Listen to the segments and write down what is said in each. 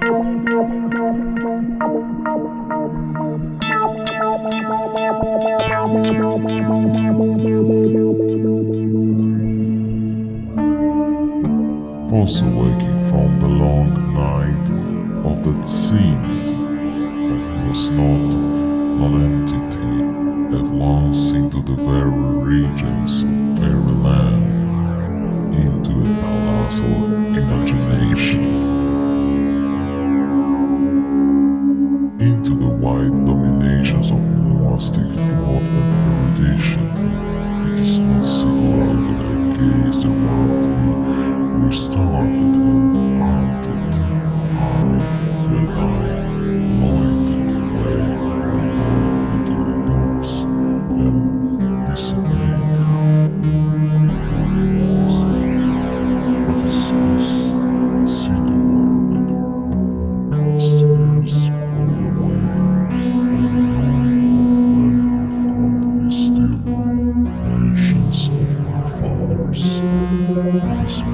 Bye. Also waking from the long night of that seemed that was not non-entity at once into the very regions of fairyland, into a palace of imagination,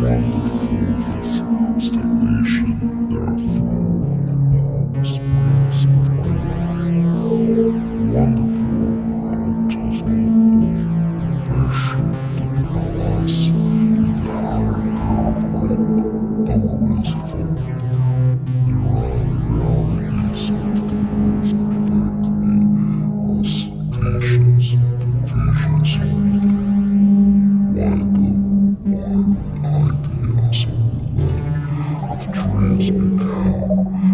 wonderful this stagnation there are thrown upon the springs of life. Wonderful total of inversion to the palace in the higher path like doorways fall. There are realities of things affect me as visions visions why the ideas of the